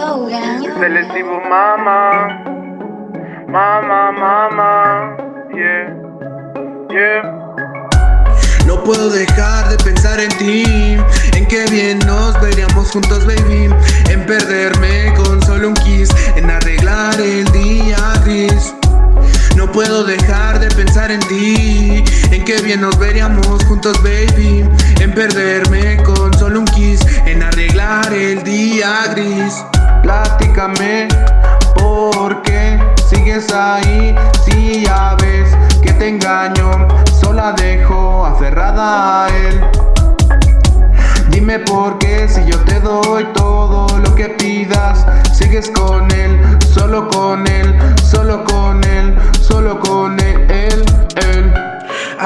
Selectivo mama, mama, mama, yeah, yeah. No puedo dejar de pensar en ti, en qué bien nos veríamos juntos, baby. En perderme con solo un kiss, en arreglar el día gris. No puedo dejar de pensar en ti, en qué bien nos veríamos juntos, baby. En perderme con solo un kiss, en arreglar el día gris. Platícame, ¿por qué sigues ahí? Si ya ves que te engaño, sola dejo aferrada a él. Dime por qué si yo te doy todo lo que pidas, sigues con él,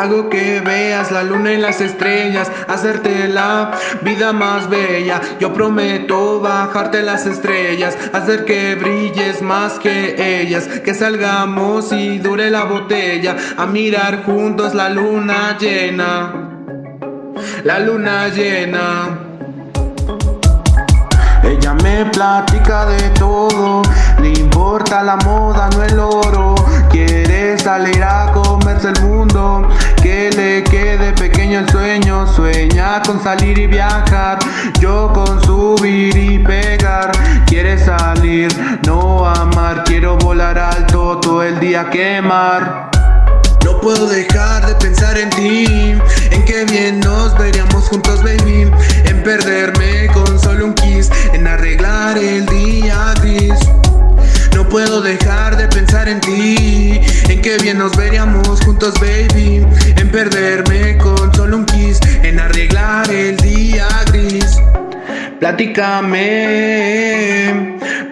Hago que veas la luna y las estrellas, hacerte la vida más bella. Yo prometo bajarte las estrellas, hacer que brilles más que ellas. Que salgamos y dure la botella, a mirar juntos la luna llena. La luna llena. Ella me platica de todo, le importa la moda, no el oro. Quiere salir a comerse el mundo, que le quede pequeño el sueño. Sueña con salir y viajar, yo con subir y pegar. Quiere salir, no amar, quiero volar alto todo el día quemar. No puedo dejar de pensar en ti, en qué bien nos veríamos juntos, baby. En perderme con solo un kiss, en arreglar el día gris. No puedo dejar de pensar en ti, en qué bien nos veríamos juntos, baby. Perderme con solo un kiss, en arreglar el día gris. Platícame,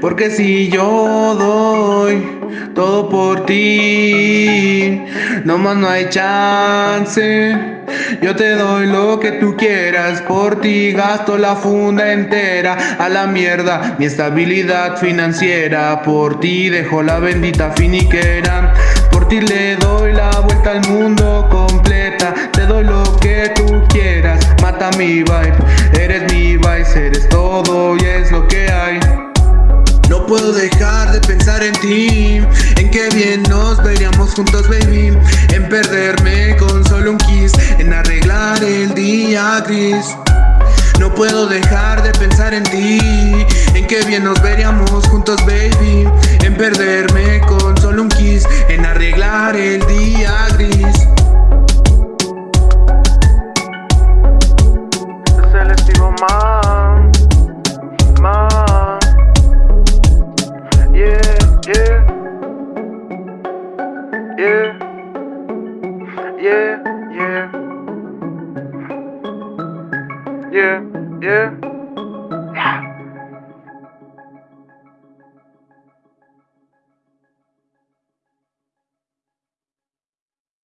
porque si yo doy todo por ti, no más no hay chance. Yo te doy lo que tú quieras, por ti gasto la funda entera, a la mierda mi estabilidad financiera, por ti dejo la bendita finiquera, por ti le doy la vuelta al mundo mi vibe, eres mi vibe, eres todo y es lo que hay. No puedo dejar de pensar en ti, en qué bien nos veríamos juntos, baby. En perderme con solo un kiss, en arreglar el día gris. No puedo dejar de pensar en ti, en qué bien nos veríamos juntos, baby. En perder Yeah. Yeah. Yeah. Yeah. Yeah. Yeah.